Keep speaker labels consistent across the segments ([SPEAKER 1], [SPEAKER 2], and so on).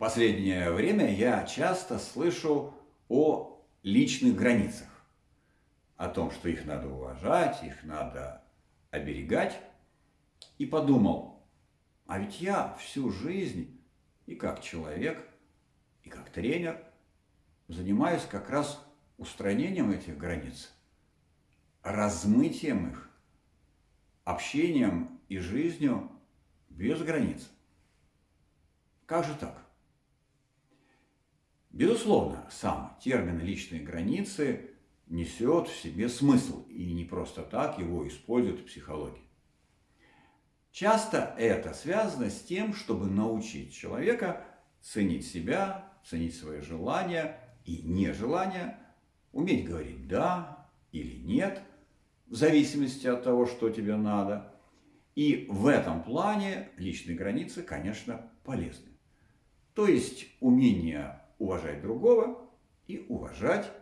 [SPEAKER 1] последнее время я часто слышу о личных границах, о том, что их надо уважать, их надо оберегать. И подумал, а ведь я всю жизнь и как человек, и как тренер занимаюсь как раз устранением этих границ, размытием их, общением и жизнью без границ. Как же так? Безусловно, сам термин «личные границы» несет в себе смысл, и не просто так его используют в психологии. Часто это связано с тем, чтобы научить человека ценить себя, ценить свои желания и нежелания, уметь говорить «да» или «нет», в зависимости от того, что тебе надо. И в этом плане личные границы, конечно, полезны. То есть умение уважать другого и уважать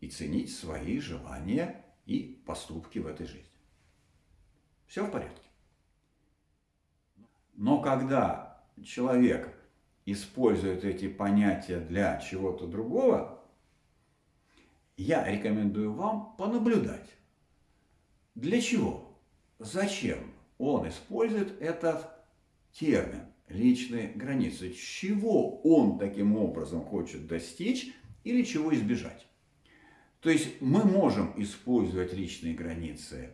[SPEAKER 1] и ценить свои желания и поступки в этой жизни. Все в порядке. Но когда человек использует эти понятия для чего-то другого, я рекомендую вам понаблюдать. Для чего? Зачем он использует этот термин? Личные границы. Чего он таким образом хочет достичь или чего избежать. То есть мы можем использовать личные границы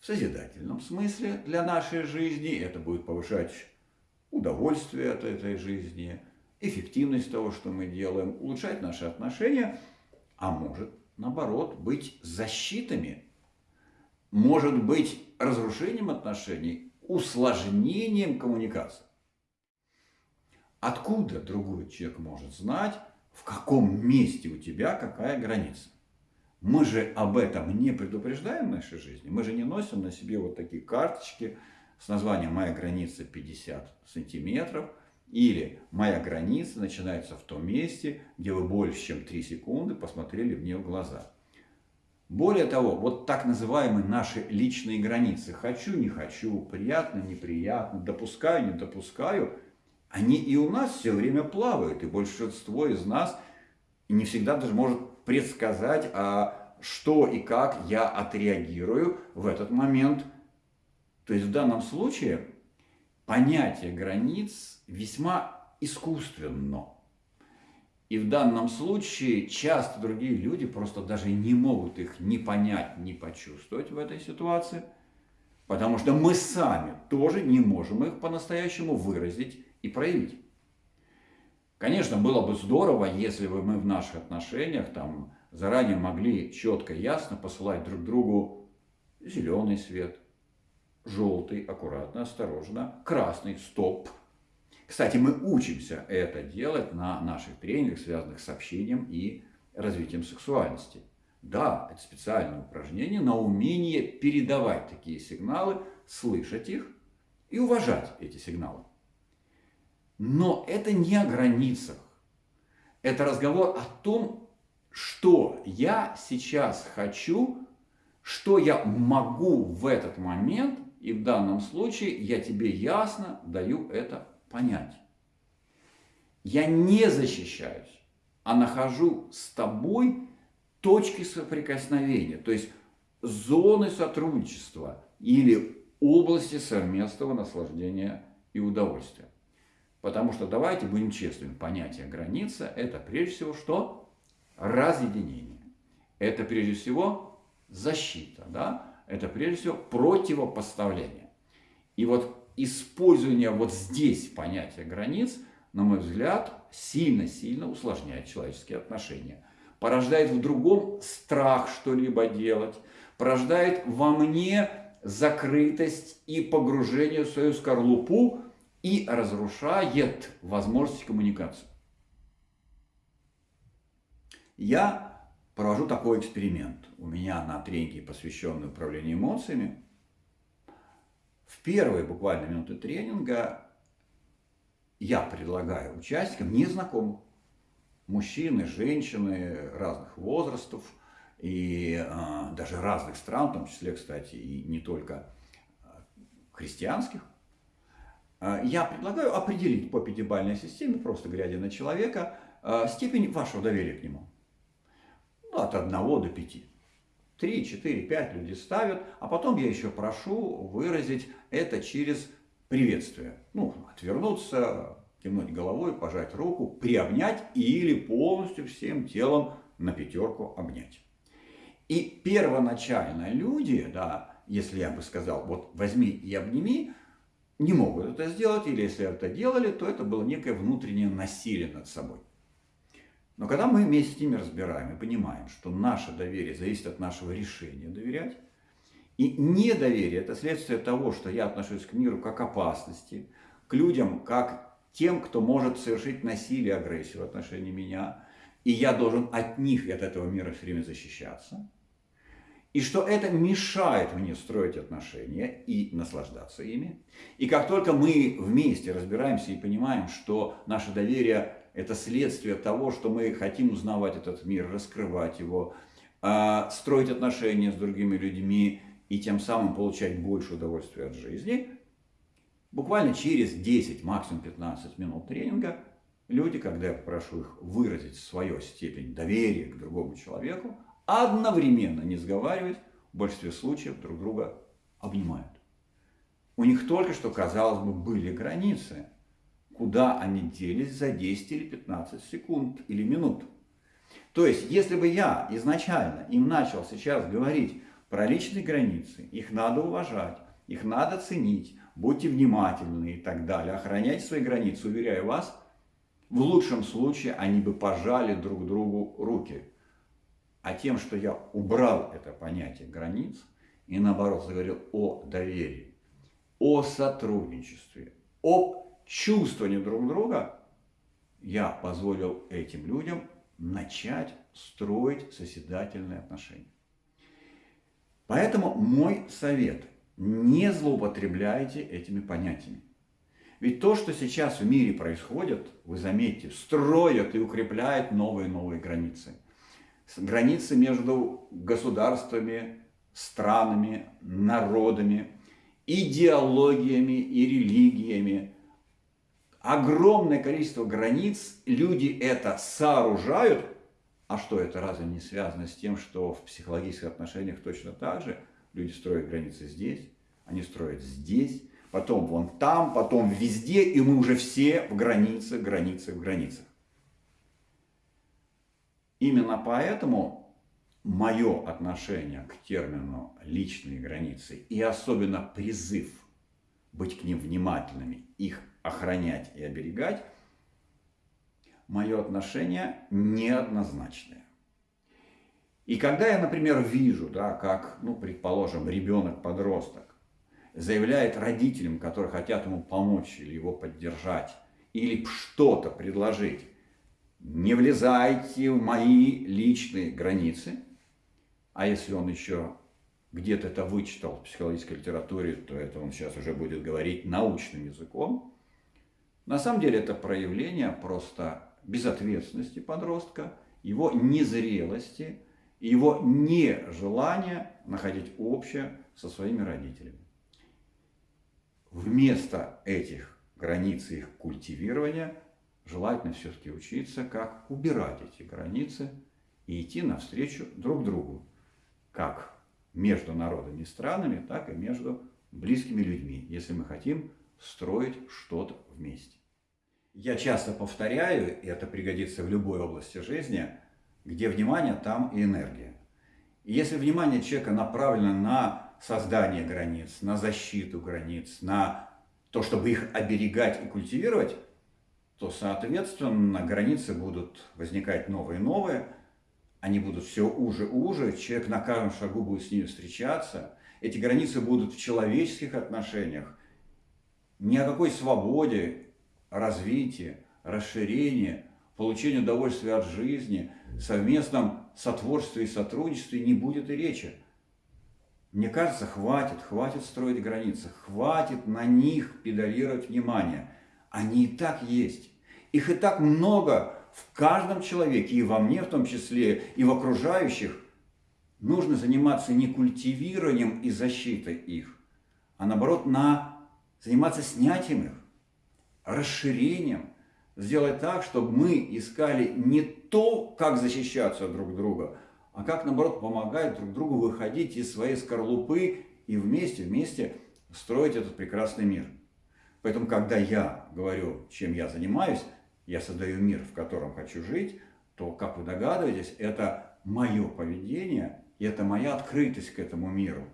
[SPEAKER 1] в созидательном смысле для нашей жизни. Это будет повышать удовольствие от этой жизни, эффективность того, что мы делаем, улучшать наши отношения, а может, наоборот, быть защитами, может быть разрушением отношений, усложнением коммуникации. Откуда другой человек может знать, в каком месте у тебя какая граница? Мы же об этом не предупреждаем в нашей жизни. Мы же не носим на себе вот такие карточки с названием «Моя граница 50 сантиметров» или «Моя граница начинается в том месте, где вы больше чем 3 секунды посмотрели мне в глаза». Более того, вот так называемые наши личные границы «хочу, не хочу», «приятно, неприятно», «допускаю, не допускаю», они и у нас все время плавают, и большинство из нас не всегда даже может предсказать, а что и как я отреагирую в этот момент. То есть в данном случае понятие границ весьма искусственно. И в данном случае часто другие люди просто даже не могут их ни понять, ни почувствовать в этой ситуации, потому что мы сами тоже не можем их по-настоящему выразить и проявить. Конечно, было бы здорово, если бы мы в наших отношениях там заранее могли четко и ясно посылать друг другу зеленый свет, желтый, аккуратно, осторожно, красный, стоп – кстати, мы учимся это делать на наших тренингах, связанных с общением и развитием сексуальности. Да, это специальное упражнение на умение передавать такие сигналы, слышать их и уважать эти сигналы. Но это не о границах. Это разговор о том, что я сейчас хочу, что я могу в этот момент, и в данном случае я тебе ясно даю это понять. Я не защищаюсь, а нахожу с тобой точки соприкосновения, то есть зоны сотрудничества или области совместного наслаждения и удовольствия. Потому что давайте будем честными, понятие граница – это прежде всего что? Разъединение. Это прежде всего защита, да? это прежде всего противопоставление. И вот использование вот здесь понятия границ, на мой взгляд, сильно-сильно усложняет человеческие отношения. Порождает в другом страх что-либо делать, порождает во мне закрытость и погружение в свою скорлупу и разрушает возможность коммуникации. Я провожу такой эксперимент. У меня на тренинге, посвященный управлению эмоциями, в первые буквально минуты тренинга я предлагаю участникам незнакомых, мужчины, женщины разных возрастов и э, даже разных стран, в том числе, кстати, и не только а, христианских, я предлагаю определить по пятибалльной системе, просто глядя на человека, э, степень вашего доверия к нему. Ну, от 1 до 5. 3, 4, 5 люди ставят, а потом я еще прошу выразить это через приветствие. Ну, отвернуться, кивнуть головой, пожать руку, приобнять или полностью всем телом на пятерку обнять. И первоначально люди, да, если я бы сказал, вот возьми и обними, не могут это сделать, или если это делали, то это было некое внутреннее насилие над собой. Но когда мы вместе с ними разбираем и понимаем, что наше доверие зависит от нашего решения доверять, и недоверие – это следствие того, что я отношусь к миру как опасности, к людям как тем, кто может совершить насилие, агрессию в отношении меня, и я должен от них и от этого мира все время защищаться, и что это мешает мне строить отношения и наслаждаться ими. И как только мы вместе разбираемся и понимаем, что наше доверие – это следствие того, что мы хотим узнавать этот мир, раскрывать его, а, строить отношения с другими людьми и тем самым получать больше удовольствия от жизни, буквально через 10, максимум 15 минут тренинга люди, когда я прошу их выразить свою степень доверия к другому человеку, одновременно, не сговариваясь, в большинстве случаев друг друга обнимают. У них только что, казалось бы, были границы, куда они делись за 10 или 15 секунд или минут. То есть, если бы я изначально им начал сейчас говорить про личные границы, их надо уважать, их надо ценить, будьте внимательны и так далее, охранять свои границы, уверяю вас, в лучшем случае они бы пожали друг другу руки. А тем, что я убрал это понятие границ и наоборот заговорил о доверии, о сотрудничестве, о чувствовании друг друга, я позволил этим людям начать строить созидательные отношения. Поэтому мой совет – не злоупотребляйте этими понятиями. Ведь то, что сейчас в мире происходит, вы заметите, строят и укрепляют новые и новые границы. Границы между государствами, странами, народами, идеологиями и религиями. Огромное количество границ, люди это сооружают. А что это разве не связано с тем, что в психологических отношениях точно так же? Люди строят границы здесь, они строят здесь, потом вон там, потом везде, и мы уже все в границах, границах, границах. Именно поэтому мое отношение к термину «личные границы» и особенно призыв быть к ним внимательными, их охранять и оберегать, мое отношение неоднозначное. И когда я, например, вижу, да, как, ну, предположим, ребенок-подросток заявляет родителям, которые хотят ему помочь или его поддержать, или что-то предложить, не влезайте в мои личные границы. А если он еще где-то это вычитал в психологической литературе, то это он сейчас уже будет говорить научным языком. На самом деле это проявление просто безответственности подростка, его незрелости, его нежелания находить общее со своими родителями. Вместо этих границ их культивирования желательно все-таки учиться, как убирать эти границы и идти навстречу друг другу, как между народами и странами, так и между близкими людьми, если мы хотим строить что-то вместе. Я часто повторяю, и это пригодится в любой области жизни, где внимание, там и энергия. И если внимание человека направлено на создание границ, на защиту границ, на то, чтобы их оберегать и культивировать, то, соответственно, границы будут возникать новые и новые, они будут все уже и уже, человек на каждом шагу будет с ними встречаться, эти границы будут в человеческих отношениях, ни о какой свободе, развитии, расширении, получении удовольствия от жизни, совместном сотворстве и сотрудничестве не будет и речи. Мне кажется, хватит, хватит строить границы, хватит на них педалировать внимание. Они и так есть. Их и так много в каждом человеке, и во мне в том числе, и в окружающих. Нужно заниматься не культивированием и защитой их, а наоборот на, заниматься снятием их, расширением, сделать так, чтобы мы искали не то, как защищаться друг друга, а как, наоборот, помогать друг другу выходить из своей скорлупы и вместе, вместе строить этот прекрасный мир. Поэтому, когда я говорю, чем я занимаюсь, я создаю мир, в котором хочу жить, то, как вы догадываетесь, это мое поведение, и это моя открытость к этому миру.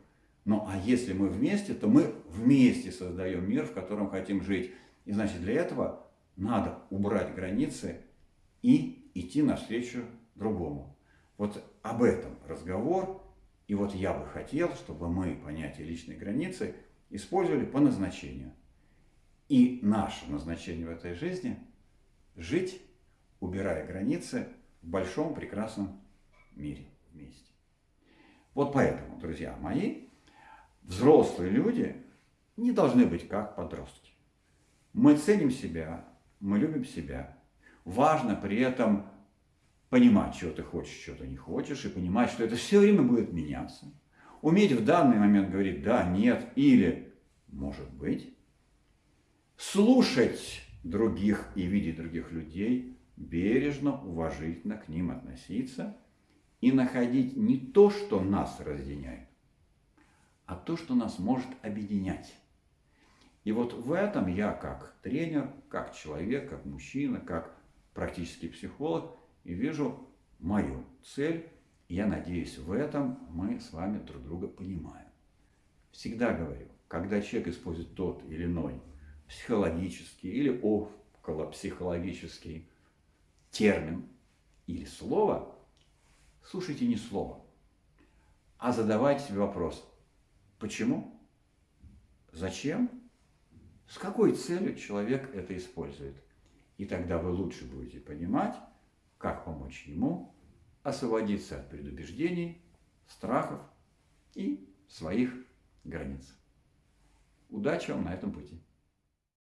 [SPEAKER 1] Ну, а если мы вместе, то мы вместе создаем мир, в котором хотим жить. И значит, для этого надо убрать границы и идти навстречу другому. Вот об этом разговор. И вот я бы хотел, чтобы мы понятие личной границы использовали по назначению. И наше назначение в этой жизни – жить, убирая границы в большом прекрасном мире вместе. Вот поэтому, друзья мои, взрослые люди не должны быть как подростки. Мы ценим себя, мы любим себя. Важно при этом понимать, что ты хочешь, что ты не хочешь, и понимать, что это все время будет меняться. Уметь в данный момент говорить «да», «нет» или «может быть». Слушать других и видеть других людей, бережно, уважительно к ним относиться и находить не то, что нас разъединяет, а то, что нас может объединять. И вот в этом я как тренер, как человек, как мужчина, как практический психолог и вижу мою цель. Я надеюсь, в этом мы с вами друг друга понимаем. Всегда говорю, когда человек использует тот или иной психологический или околопсихологический термин или слово, слушайте не слово, а задавайте себе вопрос, почему, зачем с какой целью человек это использует. И тогда вы лучше будете понимать, как помочь ему освободиться от предубеждений, страхов и своих границ. Удачи вам на этом пути!